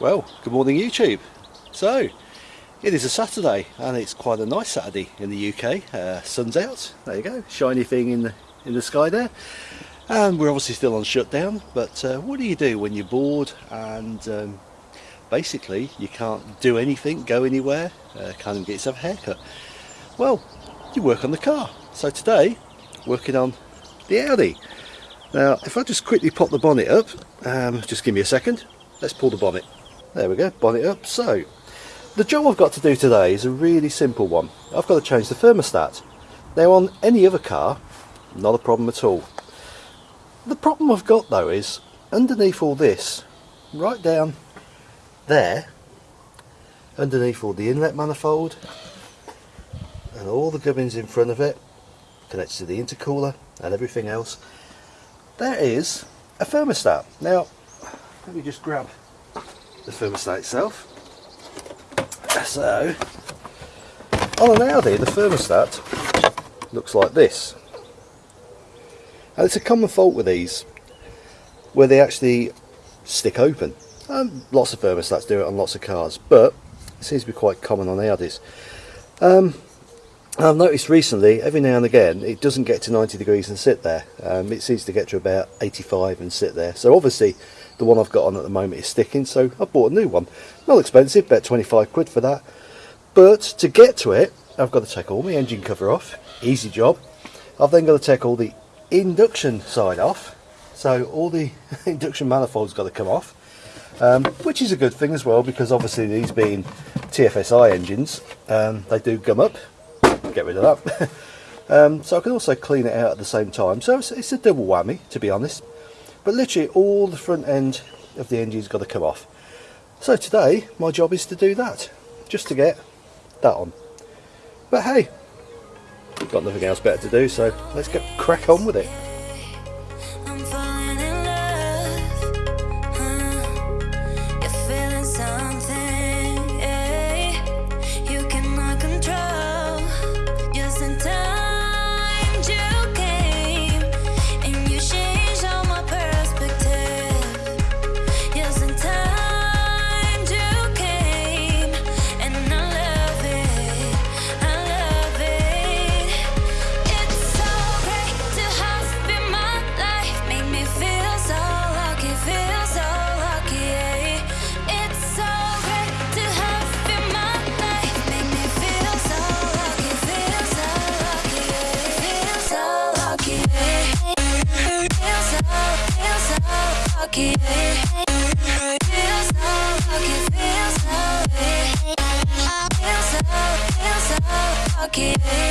Well, good morning YouTube. So, it is a Saturday and it's quite a nice Saturday in the UK. Uh, sun's out, there you go, shiny thing in the, in the sky there. And we're obviously still on shutdown, but uh, what do you do when you're bored and um, basically you can't do anything, go anywhere, uh, can't even get yourself a haircut? Well, you work on the car. So today, working on the Audi. Now, if I just quickly pop the bonnet up, um, just give me a second, let's pull the bonnet. There we go, bonnet up. So, the job I've got to do today is a really simple one. I've got to change the thermostat. Now on any other car, not a problem at all. The problem I've got though is, underneath all this, right down there, underneath all the inlet manifold, and all the gubbins in front of it, connected to the intercooler and everything else, there is a thermostat. Now, let me just grab the thermostat itself. So, on an Audi the thermostat looks like this. And it's a common fault with these, where they actually stick open. Um, lots of thermostats do it on lots of cars, but it seems to be quite common on Audis. Um, I've noticed recently, every now and again, it doesn't get to 90 degrees and sit there. Um, it seems to get to about 85 and sit there. So obviously, the one I've got on at the moment is sticking, so I bought a new one. Not expensive, about 25 quid for that. But to get to it, I've got to take all my engine cover off. Easy job. I've then got to take all the induction side off. So all the induction manifold's got to come off. Um, which is a good thing as well because obviously these being TFSI engines, um, they do gum up. Get rid of that. um, so I can also clean it out at the same time. So it's, it's a double whammy, to be honest but literally all the front end of the engine's got to come off so today my job is to do that just to get that on but hey got nothing else better to do so let's get crack on with it pocket.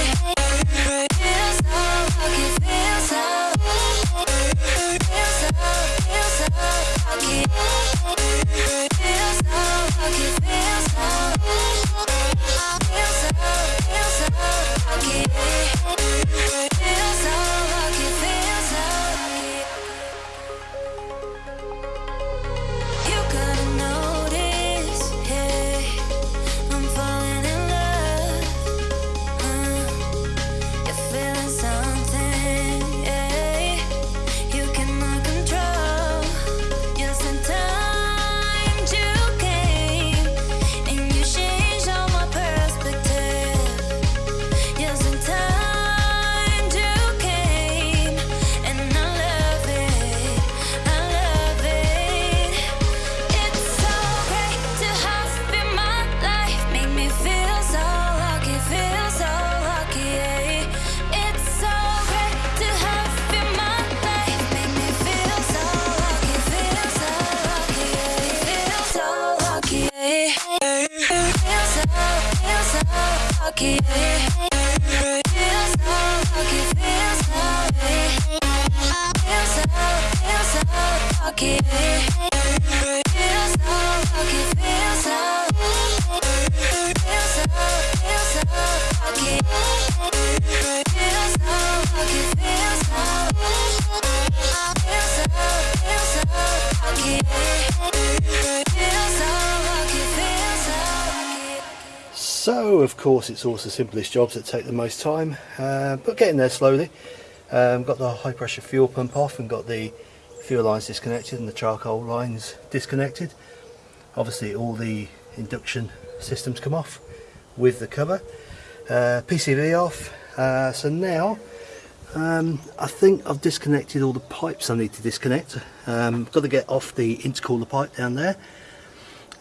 Of course it's also the simplest jobs that take the most time, uh, but getting there slowly. Um, got the high pressure fuel pump off and got the fuel lines disconnected and the charcoal lines disconnected. obviously all the induction systems come off with the cover uh, PCV off uh, so now um, I think I've disconnected all the pipes I need to disconnect um, got to get off the intercooler pipe down there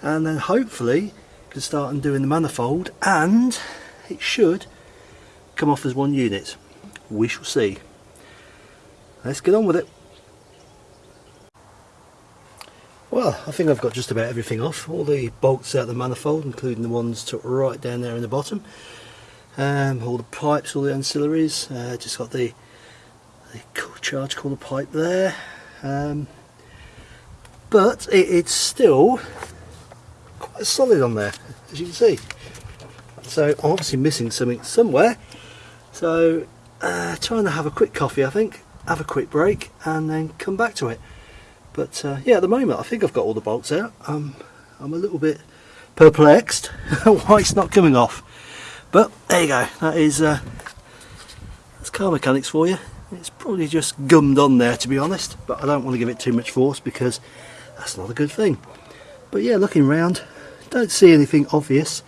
and then hopefully can start and undoing the manifold and it should come off as one unit. We shall see. Let's get on with it. Well I think I've got just about everything off. All the bolts out of the manifold including the ones took right down there in the bottom. Um, all the pipes all the ancillaries. Uh, just got the, the charge cooler pipe there. Um, but it, it's still quite solid on there as you can see. So I'm obviously missing something somewhere. So uh, trying to have a quick coffee I think. Have a quick break and then come back to it. But uh, yeah at the moment I think I've got all the bolts out. Um, I'm a little bit perplexed why it's not coming off. But there you go. That is uh, that's car mechanics for you. It's probably just gummed on there to be honest. But I don't want to give it too much force because that's not a good thing. But yeah looking around don't see anything obvious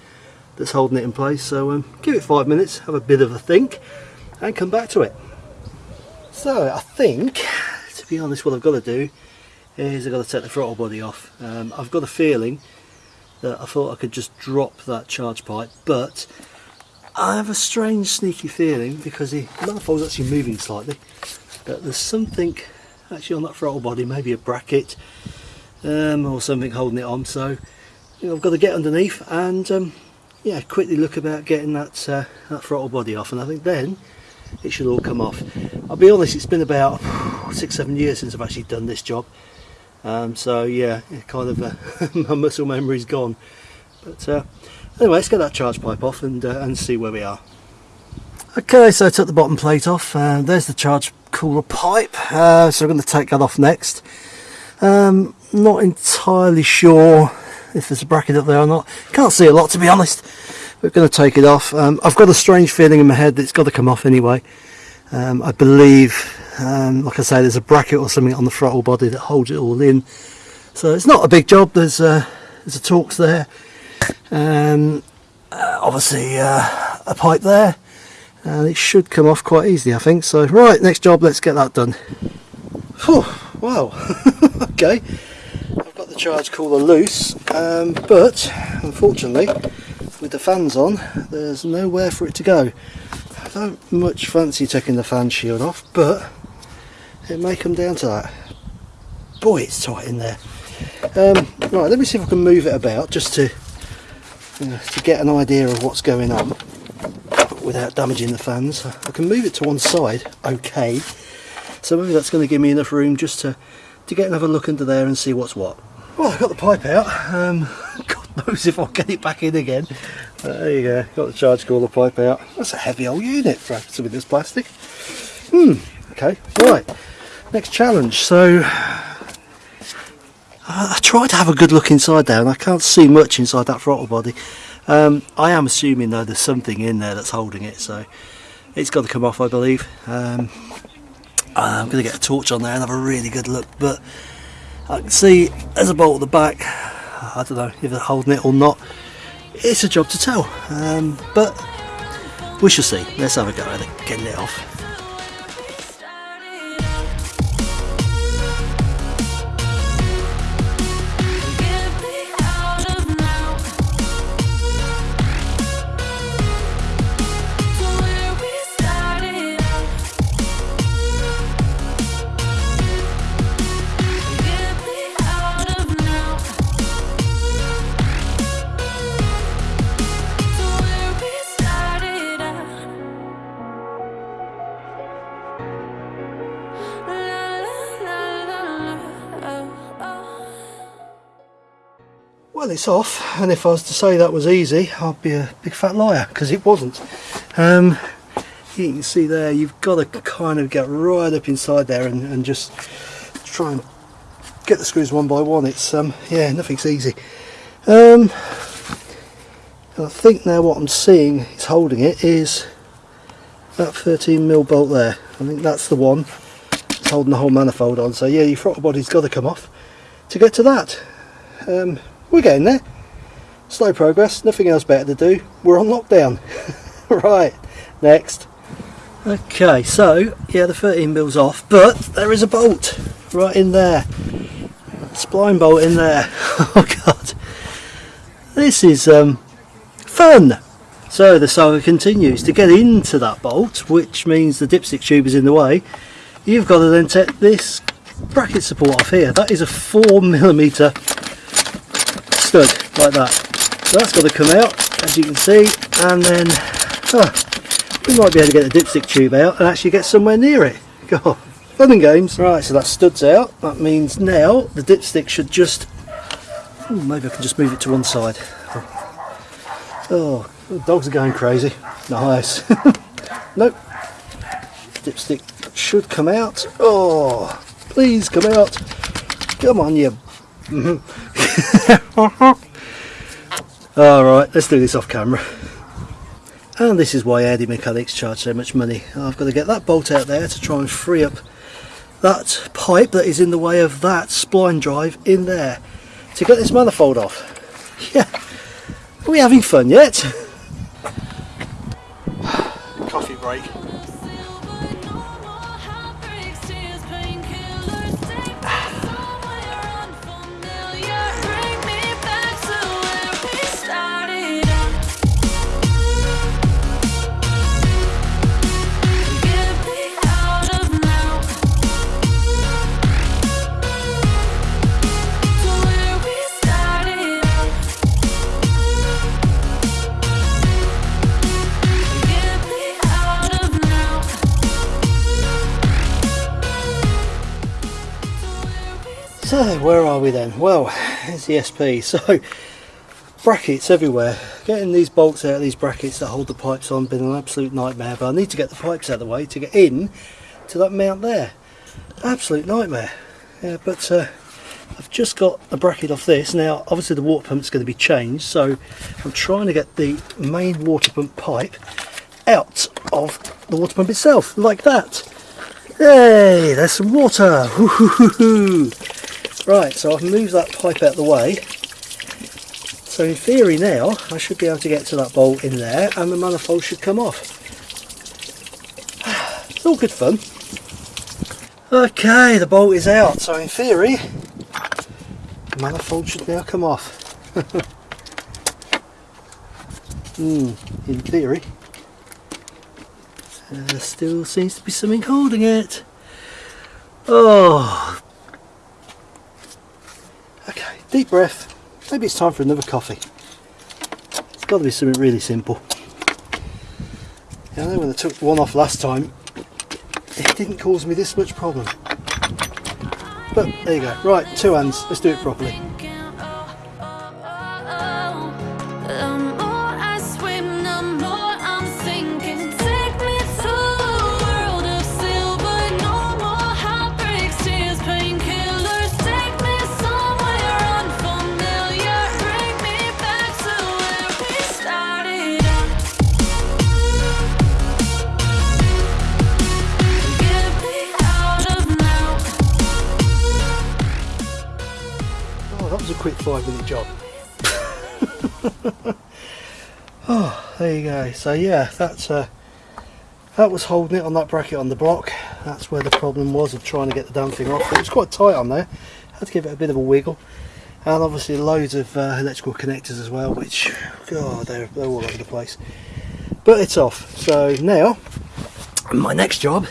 that's holding it in place so um, give it five minutes have a bit of a think and come back to it. So I think to be honest what I've got to do is I've got to take the throttle body off. Um, I've got a feeling that I thought I could just drop that charge pipe but I have a strange sneaky feeling because the manifold's actually moving slightly that there's something actually on that throttle body maybe a bracket um, or something holding it on so I've got to get underneath and um, yeah quickly look about getting that, uh, that throttle body off and I think then it should all come off. I'll be honest it's been about six seven years since I've actually done this job um, so yeah kind of uh, my muscle memory's gone but uh, anyway let's get that charge pipe off and, uh, and see where we are. Okay so I took the bottom plate off uh, there's the charge cooler pipe uh, so I'm going to take that off next. Um, not entirely sure if there's a bracket up there or not. Can't see a lot to be honest. We're going to take it off. Um, I've got a strange feeling in my head that it's got to come off anyway. Um, I believe, um, like I say, there's a bracket or something on the throttle body that holds it all in. So it's not a big job. There's uh, there's a Torx there. Um, uh, obviously uh, a pipe there. And it should come off quite easily, I think. So right, next job. Let's get that done. Whew, wow. okay charge cooler loose um, but unfortunately with the fans on there's nowhere for it to go. I don't much fancy taking the fan shield off but it may come down to that. Boy it's tight in there. Um, right let me see if I can move it about just to you know, to get an idea of what's going on without damaging the fans. I can move it to one side okay. So maybe that's going to give me enough room just to to get another look under there and see what's what well, I've got the pipe out. Um, God knows if I'll get it back in again. There you go. Got the charge cooler pipe out. That's a heavy old unit for something this plastic. Hmm. Okay. Right. Next challenge. So I tried to have a good look inside there, and I can't see much inside that throttle body. Um, I am assuming though there's something in there that's holding it, so it's got to come off, I believe. Um, I'm going to get a torch on there and have a really good look, but I can see there's a bolt at the back I don't know if they're holding it or not it's a job to tell. Um, but we shall see. Let's have a go at getting it off well it's off and if I was to say that was easy I'd be a big fat liar because it wasn't. Um, you can see there you've got to kind of get right up inside there and, and just try and get the screws one by one. It's um yeah nothing's easy. Um, I think now what I'm seeing is holding it is that 13 mil bolt there. I think that's the one. It's holding the whole manifold on. So yeah your throttle body's got to come off to get to that. Um, we're getting there. Slow progress, nothing else better to do. We're on lockdown. right, next. Okay, so yeah, the 13 mils off, but there is a bolt right in there. Spline bolt in there. Oh god, this is um, fun. So the saga continues. To get into that bolt, which means the dipstick tube is in the way, you've got to then take this bracket support off here. That is a 4mm stud, like that. So that's got to come out, as you can see, and then we might be able to get the dipstick tube out and actually get somewhere near it. God, fun and games. Right, so that stud's out. That means now the dipstick should just... Ooh, maybe I can just move it to one side. Oh, the dogs are going crazy. Nice. nope. Dipstick should come out. Oh, please come out. Come on, you. Alright, let's do this off camera. And this is why AD Mechanics charge so much money. I've got to get that bolt out there to try and free up that pipe that is in the way of that spline drive in there to get this manifold off. Yeah, are we having fun yet? Coffee break. So where are we then? Well, it's the SP. So brackets everywhere. Getting these bolts out of these brackets that hold the pipes on been an absolute nightmare. But I need to get the pipes out of the way to get in to that mount there. Absolute nightmare. Yeah, but uh, I've just got a bracket off this. Now obviously the water pump's going to be changed. So I'm trying to get the main water pump pipe out of the water pump itself like that. Hey, there's some water. Right, so I've moved that pipe out of the way. So in theory now, I should be able to get to that bolt in there and the manifold should come off. It's all good fun. Okay, the bolt is out, so in theory, the manifold should now come off. Hmm, in theory. Uh, still seems to be something holding it. Oh, Deep breath. Maybe it's time for another coffee. It's got to be something really simple. Yeah, I know when I took one off last time, it didn't cause me this much problem. But there you go. Right, two hands. Let's do it properly. oh, there you go. So yeah, that's uh, that was holding it on that bracket on the block. That's where the problem was of trying to get the damn thing off. It was quite tight on there. Had to give it a bit of a wiggle. And obviously loads of uh, electrical connectors as well, which, God, they're, they're all over the place. But it's off. So now, my next job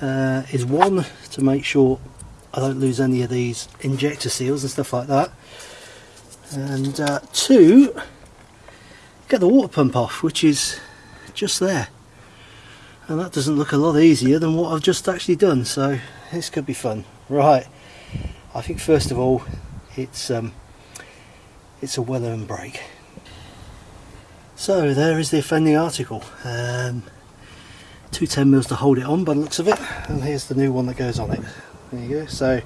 uh, is one, to make sure I don't lose any of these injector seals and stuff like that. And uh, two get the water pump off which is just there. And that doesn't look a lot easier than what I've just actually done so this could be fun. Right. I think first of all it's um, it's a weather and break so there is the offending article. Um, two 10 mils to hold it on by the looks of it and here's the new one that goes on it there you go so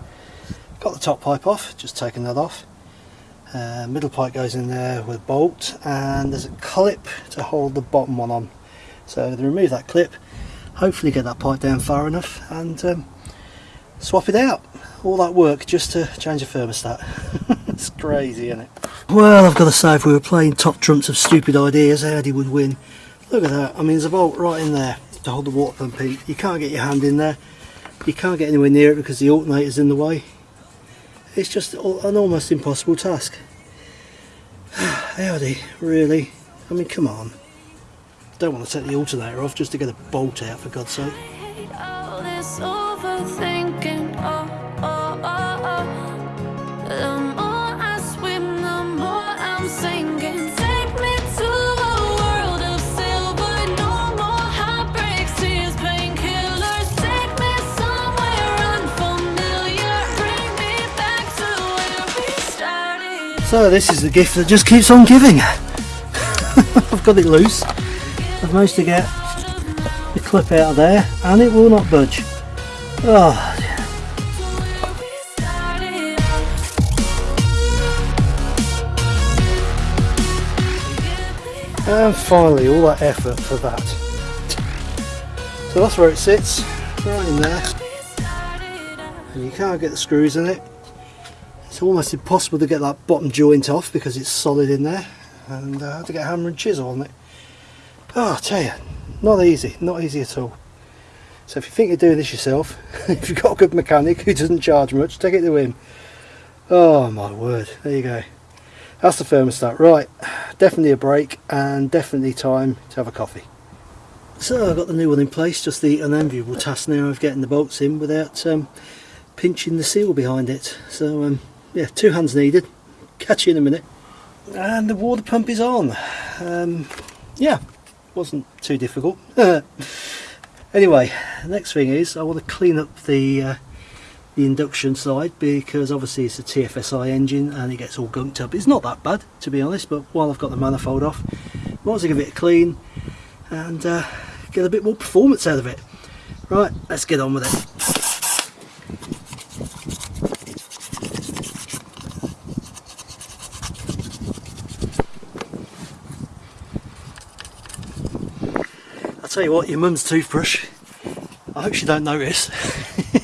got the top pipe off just taking that off uh, middle pipe goes in there with bolt and there's a clip to hold the bottom one on so remove that clip hopefully get that pipe down far enough and um, swap it out all that work just to change a thermostat it's crazy, isn't it? Well, I've got to say, if we were playing top trumps of stupid ideas, Audi would win. Look at that. I mean, there's a bolt right in there to hold the water pump in You can't get your hand in there. You can't get anywhere near it because the alternator's in the way. It's just an almost impossible task. Audi, really? I mean, come on. Don't want to take the alternator off just to get a bolt out, for God's sake. So this is the gift that just keeps on giving. I've got it loose. I've managed to get the clip out of there and it will not budge. Oh. And finally all that effort for that. So that's where it sits, right in there. And you can't get the screws in it it's almost impossible to get that bottom joint off because it's solid in there and uh, I had to get a hammer and chisel on it. Oh, I tell you, not easy, not easy at all. So if you think you're doing this yourself, if you've got a good mechanic who doesn't charge much, take it to him. Oh my word, there you go. That's the thermostat. Right, definitely a break and definitely time to have a coffee. So I've got the new one in place, just the unenviable task now of getting the bolts in without um, pinching the seal behind it. So um, yeah, two hands needed. Catch you in a minute. And the water pump is on. Um, yeah, wasn't too difficult. anyway, next thing is I want to clean up the uh, the induction side because obviously it's a TFSI engine and it gets all gunked up. It's not that bad to be honest, but while I've got the manifold off, I want to give it a clean and uh, get a bit more performance out of it. Right, let's get on with it. Tell you what, your mum's toothbrush, I hope she don't notice.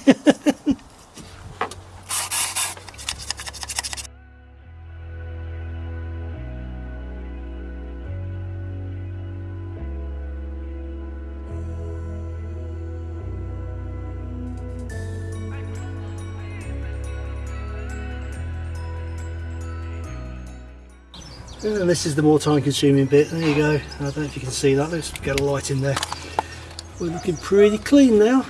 And this is the more time consuming bit, there you go, I don't know if you can see that, let's get a light in there. We're looking pretty clean now.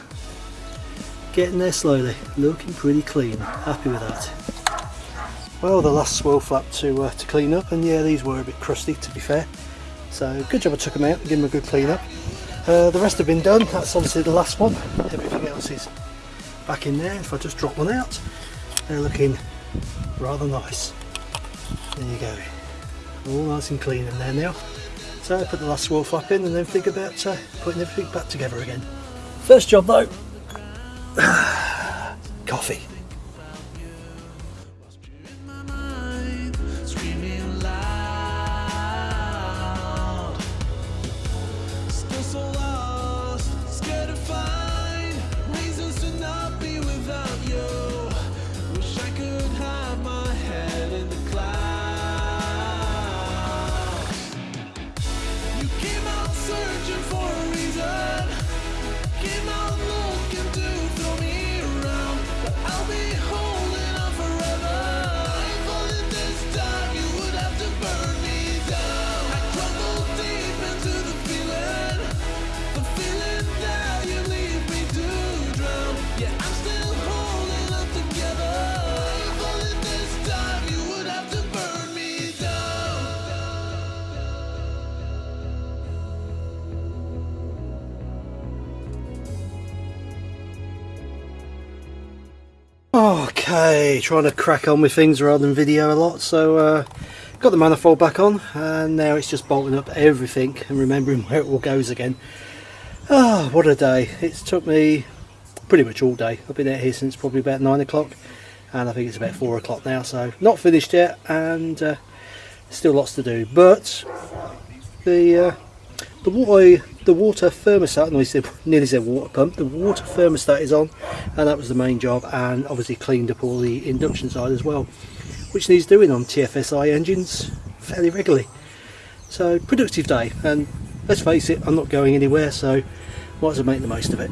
Getting there slowly, looking pretty clean, happy with that. Well the last swirl flap to, uh, to clean up and yeah these were a bit crusty to be fair. So good job I took them out and gave them a good clean up. Uh, the rest have been done, that's obviously the last one. Everything else is back in there. If I just drop one out, they're looking rather nice. There you go all nice and clean in there now. So I put the last swirl flap in and then think about uh, putting everything back together again. First job though, coffee. Okay, trying to crack on with things rather than video a lot, so uh, got the manifold back on and now it's just bolting up everything and remembering where it all goes again. Ah, oh, what a day. It's took me pretty much all day. I've been out here since probably about 9 o'clock and I think it's about 4 o'clock now, so not finished yet and uh, still lots to do. But the uh, the water the water thermostat no, said, nearly said water pump the water thermostat is on and that was the main job and obviously cleaned up all the induction side as well which needs doing on TFSI engines fairly regularly. So productive day and let's face it I'm not going anywhere so might as well make the most of it.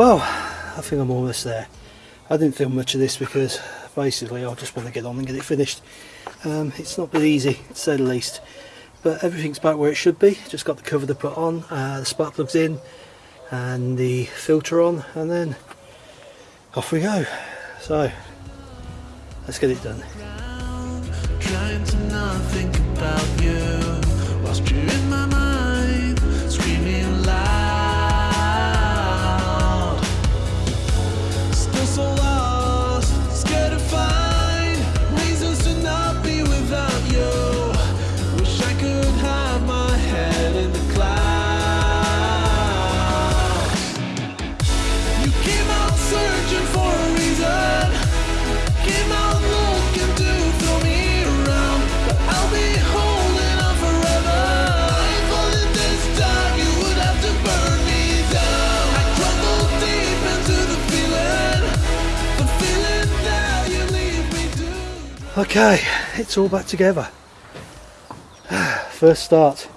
Well, I think I'm almost there. I didn't film much of this because basically I just want to get on and get it finished. Um, it's not been easy to say the least, but everything's back where it should be. Just got the cover to put on, uh, the spark plugs in, and the filter on, and then off we go. So let's get it done. Trying to not think about you whilst you're in my mind, Okay, it's all back together. First start.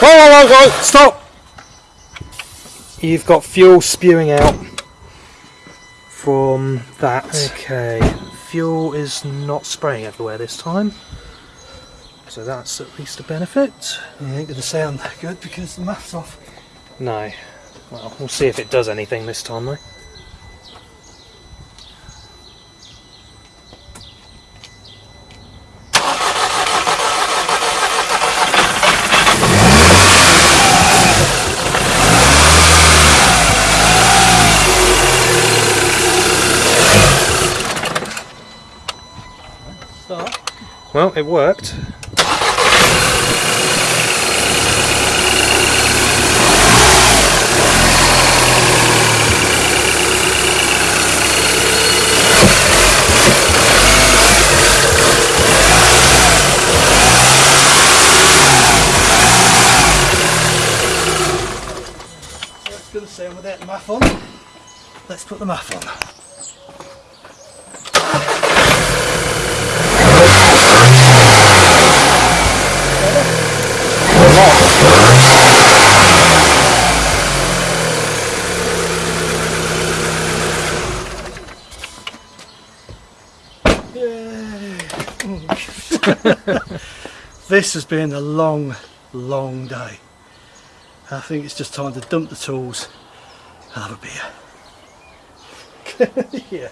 Oh, oh, oh, oh, stop! You've got fuel spewing out from that. Okay, fuel is not spraying everywhere this time. So that's at least a benefit. It ain't gonna sound that good because the MAF's off. No. Well, we'll see if it does anything this time though. Well, it worked. The MAF on. Let's put the MAF on. this has been a long, long day. I think it's just time to dump the tools have a beer. yeah.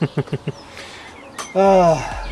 Ah,